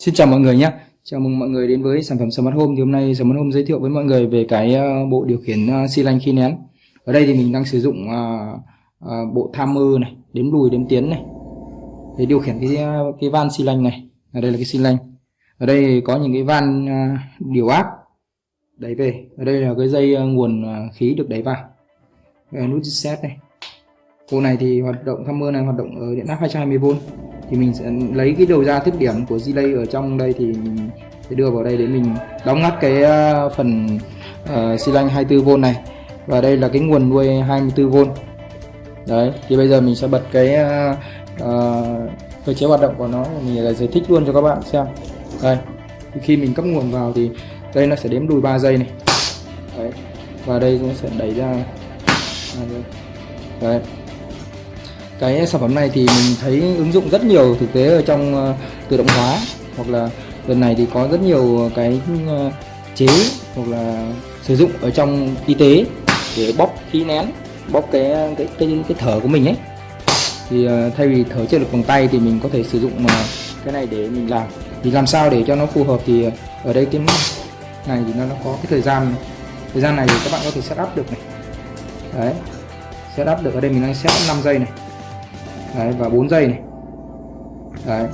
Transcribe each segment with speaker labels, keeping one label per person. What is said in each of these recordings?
Speaker 1: Xin chào mọi người nhé. Chào mừng mọi người đến với sản phẩm Smart Home. Thì hôm nay Smart Home giới thiệu với mọi người về cái ờ, bộ điều khiển ờ, xi lanh khi nén. Ở đây thì mình đang sử dụng ờ, bộ tham mơ này, đếm lùi, đếm tiến này. Để điều khiển cái cái van xi lanh này. Ở đây là cái xi lanh. Ở đây có những cái van điều áp đẩy về. Ở đây là cái dây nguồn khí được đẩy vào. Nút reset này. Bộ này thì hoạt động tham mơ này hoạt động ở điện áp 220V thì mình sẽ lấy cái đầu ra thiết điểm của delay ở trong đây thì mình sẽ đưa vào đây để mình đóng ngắt cái ờ, phần uh, xi lanh 24V này. Và đây là cái nguồn nuôi 24V đấy thì bây giờ mình sẽ bật cái uh, cơ chế hoạt động của nó. Mình sẽ giải thích luôn cho các bạn xem. Đây khi mình cấp nguồn vào thì đây nó sẽ đếm đùi 3 giây này. Đấy và đây nó sẽ đẩy ra. Đấy cái sản phẩm này thì mình thấy ứng dụng rất nhiều thực tế ở trong ờ, tự động hóa. Hoặc là lần này thì có rất nhiều cái ờ, chế hoặc là sử dụng ở trong y tế để bóp khí nén bóp cái cái cái, cái thở của mình ấy. Thì ờ, thay vì thở trên được bằng tay thì mình có thể sử dụng cái này để mình làm. Thì làm sao để cho nó phù hợp thì ở đây cái này thì nó, nó có cái thời gian thời gian này thì các bạn có thể setup được này. Đấy setup được ở đây mình đang setup 5 giây này đấy, và 4 giây này. Đấy.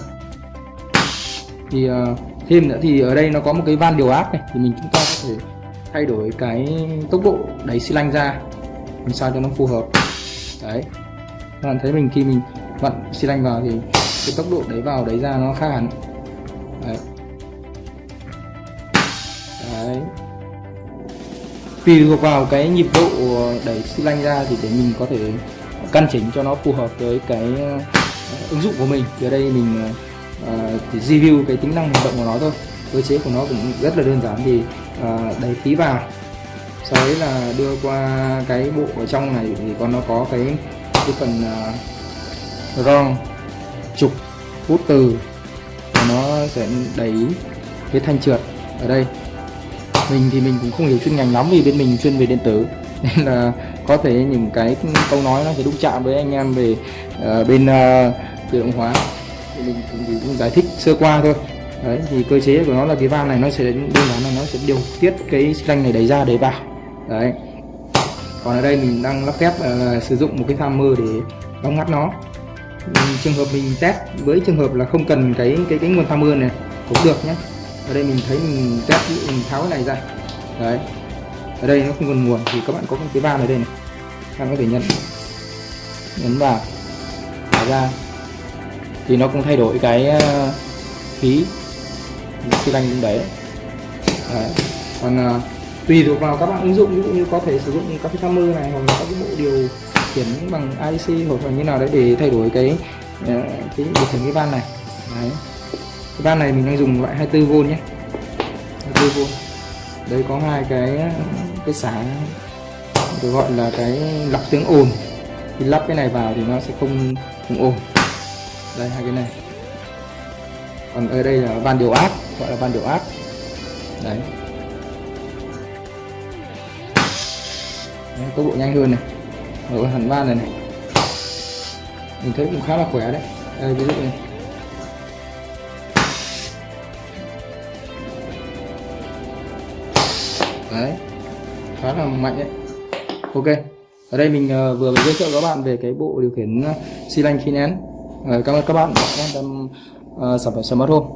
Speaker 1: Thì uh, thêm nữa thì ở đây nó có một cái van điều áp này thì mình chúng ta có thể thay đổi cái tốc độ đẩy xi lanh ra làm sao cho nó phù hợp. Đấy. Các bạn thấy mình khi mình vặn xi lanh vào thì cái tốc độ đẩy vào đẩy ra nó khác hẳn. Đấy. Đấy. Tùy thuộc vào cái nhịp độ đẩy xi lanh ra thì để mình có thể căn chỉnh cho nó phù hợp với cái ờ, ờ, ứng dụng của mình. Thì ở đây mình ờ, chỉ review cái tính năng hoạt động của nó thôi. Cơ chế của nó cũng rất là đơn giản thì đẩy khí vào. Sau đấy là đưa qua cái bộ ở trong này thì còn nó có cái cái phần uh, trục hút từ. Và nó sẽ đẩy cái thanh trượt ở đây. Mình thì mình cũng không hiểu chuyên ngành lắm vì bên mình chuyên về điện tử. nên là có thể những cái câu nói nó sẽ đụng chạm với anh em về uh, bên uh, tự động hóa. Thì mình cũng, cũng giải thích sơ qua thôi. Đấy thì cơ chế của nó là cái van này nó sẽ đơn giản là nó sẽ điều tiết cái xanh này đẩy ra để vào. Đấy. Còn ở đây mình đang lắp ghép uh, sử dụng một cái tham mơ để đóng ngắt nó. Trường hợp mình test với trường hợp là không cần cái cái cái nguồn tham mơ này cũng được nhé. Ở đây mình thấy mình test mình tháo cái này ra. Đấy ở đây nó không còn nguồn thì các bạn có cái van ở đây này. Các bạn có thể nhấn nhấn vào. Thả ra thì nó cũng thay đổi cái ờ, khí xi lanh cũng đấy. đấy. Còn uh, tùy thuộc vào các bạn ứng dụng ví dụ như có thể sử dụng các cái timer này hoặc là các cái bộ điều khiển bằng IC hoặc là như nào đấy để thay đổi cái uh, cái điều khiển cái van này. Đấy. Cái van này mình đang dùng loại 24V nhé. 24V đây có hai cái cái xả được gọi là cái lọc tiếng ồn. Khi lắp cái này vào thì nó sẽ không không ồn. Đây hai cái này. Còn ở đây là van điều áp gọi là van điều áp. Đấy, đấy tốc độ nhanh hơn này. Mở hẳn van này này. Mình thấy cũng khá là khỏe đấy. Đây ví dụ này đấy khá là mạnh đấy ok, ở đây mình ờ, vừa mới giới thiệu các bạn về cái bộ điều khiển ờ, xi lanh khí nén. Ờ, cảm ơn các bạn đã quan tâm sản phẩm smart home